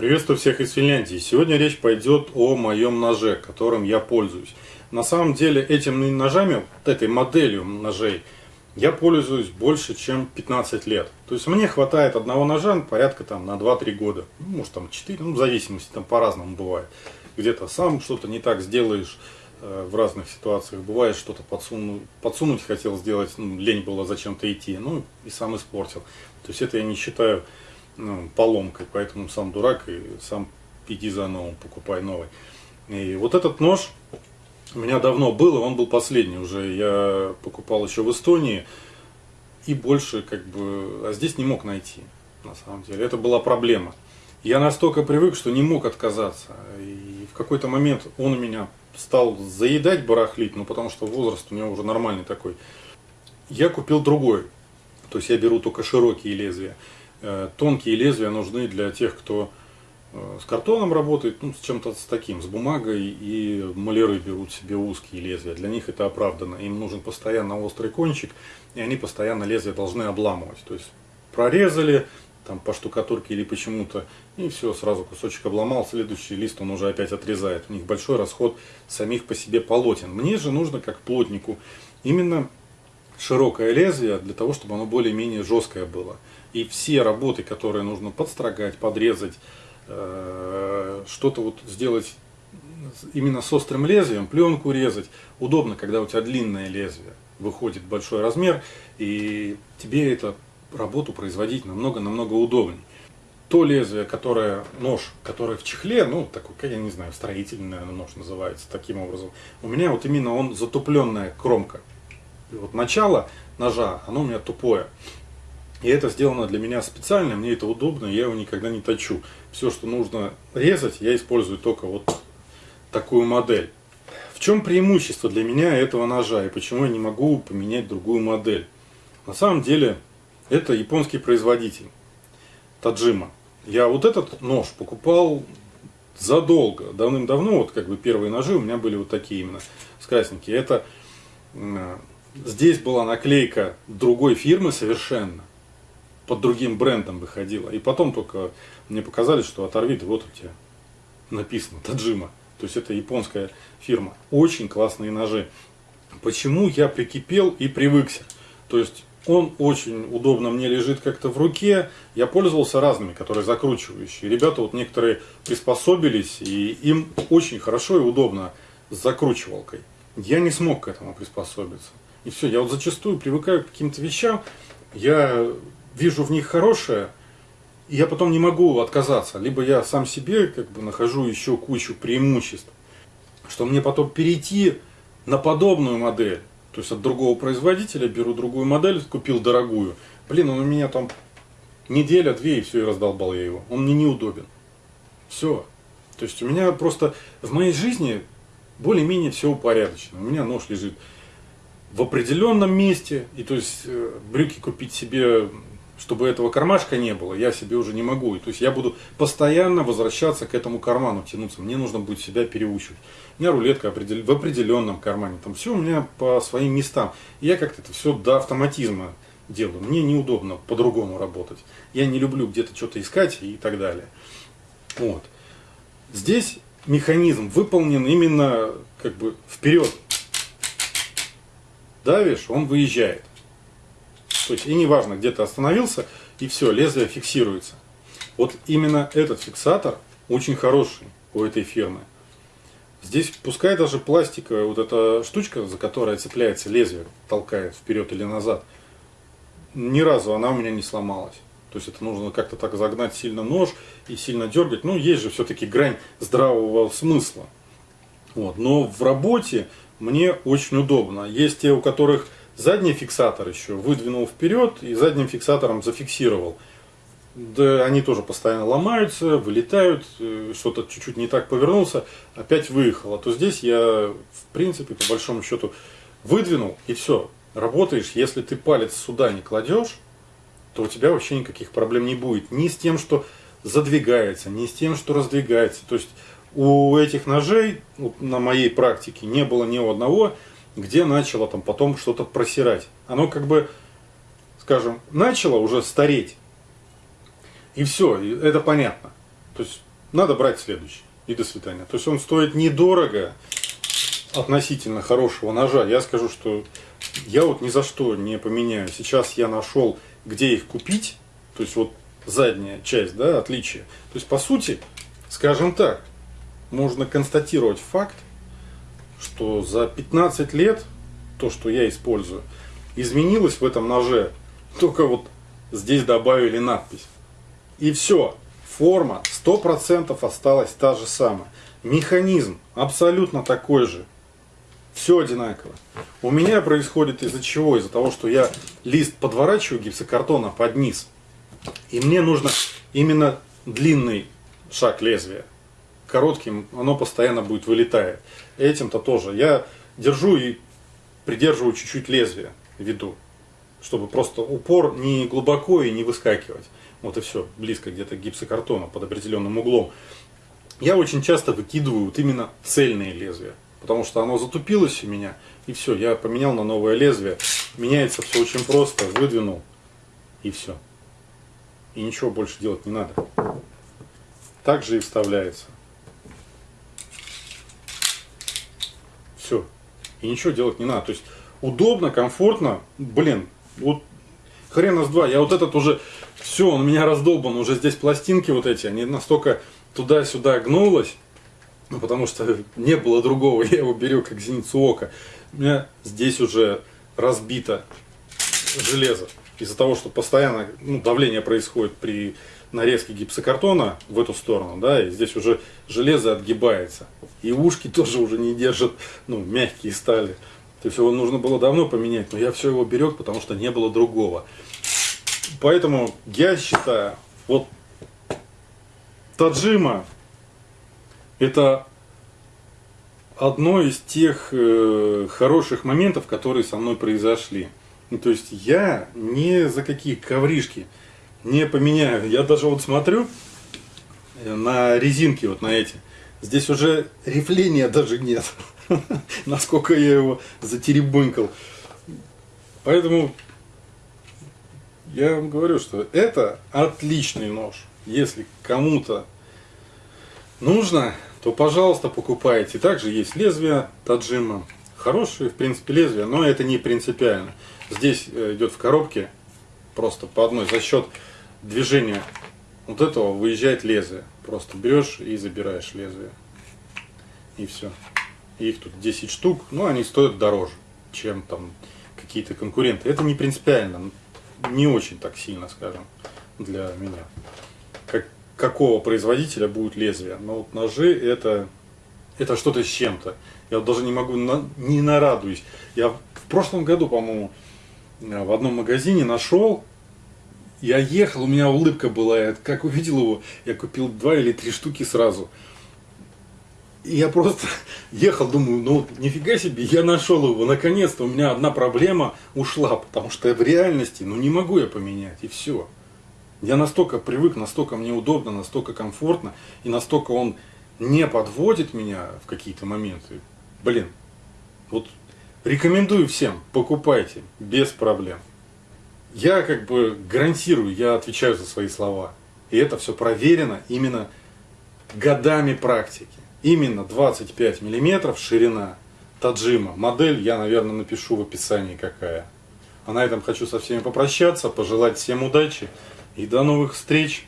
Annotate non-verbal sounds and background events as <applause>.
Приветствую всех из Финляндии. Сегодня речь пойдет о моем ноже, которым я пользуюсь. На самом деле этими ножами, этой моделью ножей, я пользуюсь больше, чем 15 лет. То есть мне хватает одного ножа порядка там на 2-3 года. Ну, может там 4, ну в зависимости, там по-разному бывает. Где-то сам что-то не так сделаешь э, в разных ситуациях. Бывает что-то подсунуть, подсунуть хотел сделать, ну, лень было зачем-то идти, ну и сам испортил. То есть это я не считаю ну, поломкой, поэтому сам дурак и сам иди за новым, покупай новый. И вот этот нож у меня давно был, и он был последний уже. Я покупал еще в Эстонии и больше как бы, а здесь не мог найти, на самом деле. Это была проблема. Я настолько привык, что не мог отказаться. И в какой-то момент он у меня стал заедать, барахлить, ну потому что возраст у него уже нормальный такой. Я купил другой. То есть я беру только широкие лезвия. Э, тонкие лезвия нужны для тех, кто э, с картоном работает, ну, с чем-то с таким, с бумагой, и маляры берут себе узкие лезвия. Для них это оправдано. Им нужен постоянно острый кончик, и они постоянно лезвие должны обламывать. То есть прорезали там по штукатурке или почему-то, и все, сразу кусочек обломал, следующий лист он уже опять отрезает. У них большой расход самих по себе полотен. Мне же нужно, как плотнику, именно широкое лезвие для того, чтобы оно более-менее жесткое было. И все работы, которые нужно подстрогать, подрезать, э, что-то вот сделать именно с острым лезвием, пленку резать, удобно, когда у тебя длинное лезвие, выходит большой размер, и тебе эту работу производить намного-намного удобнее. То лезвие, которое, нож, которое в чехле, ну, такой, я не знаю, строительный, наверное, нож называется таким образом, у меня вот именно он затупленная кромка. Вот начало ножа, оно у меня тупое. И это сделано для меня специально, мне это удобно, я его никогда не точу. Все, что нужно резать, я использую только вот такую модель. В чем преимущество для меня этого ножа и почему я не могу поменять другую модель? На самом деле, это японский производитель, Таджима. Я вот этот нож покупал задолго, давным-давно, вот как бы первые ножи у меня были вот такие именно, с. Это здесь была наклейка другой фирмы совершенно под другим брендом выходила. И потом только мне показали, что оторви, вот у тебя написано Таджима. То есть это японская фирма. Очень классные ножи. Почему я прикипел и привыкся? То есть он очень удобно мне лежит как-то в руке. Я пользовался разными, которые закручивающие. Ребята вот некоторые приспособились, и им очень хорошо и удобно с закручивалкой. Я не смог к этому приспособиться. И все, я вот зачастую привыкаю к каким-то вещам. Я вижу в них хорошее, и я потом не могу отказаться. Либо я сам себе как бы нахожу еще кучу преимуществ, что мне потом перейти на подобную модель. То есть от другого производителя беру другую модель, купил дорогую. Блин, он у меня там неделя, две, и все, и раздолбал я его. Он мне неудобен. Все. То есть у меня просто в моей жизни более-менее все упорядочено. У меня нож лежит в определенном месте. И то есть э, брюки купить себе чтобы этого кармашка не было, я себе уже не могу. И, то есть я буду постоянно возвращаться к этому карману, тянуться. Мне нужно будет себя переучивать. У меня рулетка в определенном кармане. Там все у меня по своим местам. И я как-то это все до автоматизма делаю. Мне неудобно по-другому работать. Я не люблю где-то что-то искать и так далее. Вот. Здесь механизм выполнен именно как бы вперед. Давишь, он выезжает. То есть и неважно, где ты остановился, и все, лезвие фиксируется. Вот именно этот фиксатор очень хороший у этой фирмы. Здесь пускай даже пластиковая вот эта штучка, за которой цепляется лезвие, толкает вперед или назад, ни разу она у меня не сломалась. То есть это нужно как-то так загнать сильно нож и сильно дергать. Ну, есть же все-таки грань здравого смысла. Вот. Но в работе мне очень удобно. Есть те, у которых Задний фиксатор еще выдвинул вперед и задним фиксатором зафиксировал. Да, они тоже постоянно ломаются, вылетают, э, что-то чуть-чуть не так повернулся, опять выехал. А то здесь я, в принципе, по большому счету, выдвинул и все. Работаешь, если ты палец сюда не кладешь, то у тебя вообще никаких проблем не будет. Ни с тем, что задвигается, ни с тем, что раздвигается. То есть у этих ножей, вот на моей практике, не было ни у одного где начало там потом что-то просирать. Оно как бы, скажем, начало уже стареть. И все, это понятно. То есть надо брать следующий. И до свидания. То есть он стоит недорого относительно хорошего ножа. Я скажу, что я вот ни за что не поменяю. Сейчас я нашел, где их купить. То есть вот задняя часть, да, отличие. То есть по сути, скажем так, можно констатировать факт, что за 15 лет то, что я использую, изменилось в этом ноже. Только вот здесь добавили надпись. И все. Форма 100% осталась та же самая. Механизм абсолютно такой же. Все одинаково. У меня происходит из-за чего? Из-за того, что я лист подворачиваю гипсокартона под низ. И мне нужно именно длинный шаг лезвия. Коротким оно постоянно будет вылетая. Этим-то тоже. Я держу и придерживаю чуть-чуть лезвие в виду. Чтобы просто упор не глубоко и не выскакивать. Вот и все. Близко где-то гипсокартона под определенным углом. Я очень часто выкидываю вот именно цельные лезвия. Потому что оно затупилось у меня. И все, я поменял на новое лезвие. Меняется все очень просто. Выдвинул. И все. И ничего больше делать не надо. Так же и вставляется. Все. И ничего делать не надо. То есть удобно, комфортно. Блин, вот хрена с два. Я вот этот уже, все, он у меня раздолбан. Уже здесь пластинки вот эти, они настолько туда-сюда гнулось. Ну, потому что не было другого. <laughs> Я его беру как зеницу ока. У меня здесь уже разбито железо из-за того, что постоянно ну, давление происходит при нарезке гипсокартона в эту сторону, да, и здесь уже железо отгибается. И ушки тоже уже не держат, ну, мягкие стали. То есть его нужно было давно поменять, но я все его берег, потому что не было другого. Поэтому я считаю, вот Таджима это одно из тех э, хороших моментов, которые со мной произошли. Ну, то есть я не за какие ковришки не поменяю. Я даже вот смотрю э, на резинки вот на эти. Здесь уже рифления даже нет. <laughs> Насколько я его затеребонькал. Поэтому я вам говорю, что это отличный нож. Если кому-то нужно, то, пожалуйста, покупайте. Также есть лезвие Таджима. Хорошие, в принципе, лезвия, но это не принципиально. Здесь э, идет в коробке просто по одной за счет движения вот этого выезжает лезвие. Просто берешь и забираешь лезвие. И все. Их тут 10 штук, но они стоят дороже, чем там какие-то конкуренты. Это не принципиально, не очень так сильно, скажем, для меня. Как, какого производителя будет лезвие. Но вот ножи это, это что-то с чем-то. Я вот даже не могу, на, не нарадуюсь. Я в прошлом году, по-моему, Э, в одном магазине нашел. Я ехал, у меня улыбка была, я как увидел его, я купил два или три штуки сразу. И я просто <laughs> ехал, думаю, ну нифига себе, я нашел его, наконец-то у меня одна проблема ушла, потому что в реальности, ну не могу я поменять, и все. Я настолько привык, настолько мне удобно, настолько комфортно, и настолько он не подводит меня в какие-то моменты. Блин, вот Рекомендую всем, покупайте, без проблем. Я как бы гарантирую, я отвечаю за свои слова. И это все проверено именно годами практики. Именно 25 миллиметров ширина Таджима. Модель я, наверное, напишу в описании какая. А на этом хочу со всеми попрощаться, пожелать всем удачи и до новых встреч.